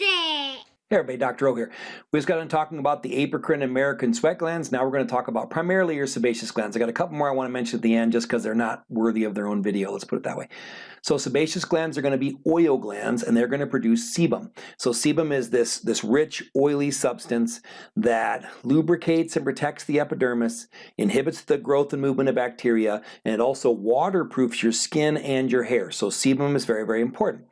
It. Hey everybody, Dr. O here. We just got done talking about the apocrine and merocrine sweat glands. Now we're going to talk about primarily your sebaceous glands. I got a couple more I want to mention at the end just because they're not worthy of their own video. Let's put it that way. So sebaceous glands are going to be oil glands and they're going to produce sebum. So sebum is this, this rich oily substance that lubricates and protects the epidermis, inhibits the growth and movement of bacteria, and it also waterproofs your skin and your hair. So sebum is very, very important.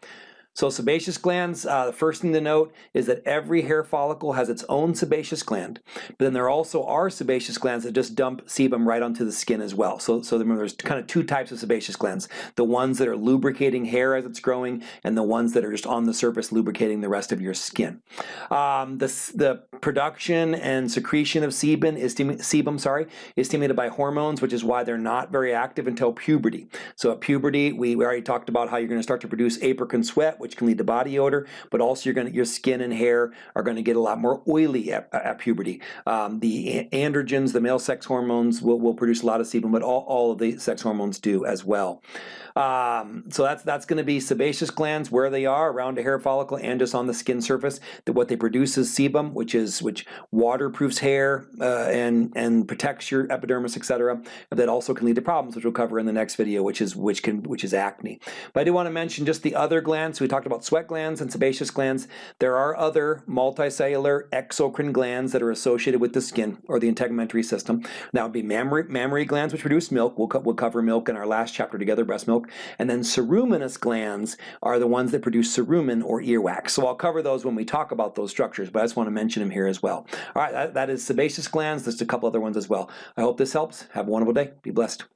So sebaceous glands, uh, the first thing to note is that every hair follicle has its own sebaceous gland, but then there also are sebaceous glands that just dump sebum right onto the skin as well. So, so there's kind of two types of sebaceous glands, the ones that are lubricating hair as it's growing and the ones that are just on the surface lubricating the rest of your skin. Um, the, the production and secretion of sebum is, sebum sorry, is stimulated by hormones, which is why they're not very active until puberty. So at puberty, we, we already talked about how you're going to start to produce apocrine sweat, which can lead to body odor, but also to, your skin and hair are going to get a lot more oily at, at puberty. Um, the androgens, the male sex hormones, will, will produce a lot of sebum, but all, all of the sex hormones do as well. Um, so that's that's going to be sebaceous glands where they are around a hair follicle and just on the skin surface. That what they produce is sebum, which is which waterproofs hair uh, and and protects your epidermis, etc. That also can lead to problems, which we'll cover in the next video, which is which can which is acne. But I do want to mention just the other glands. We talked about sweat glands and sebaceous glands. There are other multicellular exocrine glands that are associated with the skin or the integumentary system. That would be mammary, mammary glands, which produce milk. We'll, co we'll cover milk in our last chapter together, breast milk. And then ceruminous glands are the ones that produce cerumen or earwax. So I'll cover those when we talk about those structures, but I just want to mention them here as well. All right, that, that is sebaceous glands. There's a couple other ones as well. I hope this helps. Have a wonderful day. Be blessed.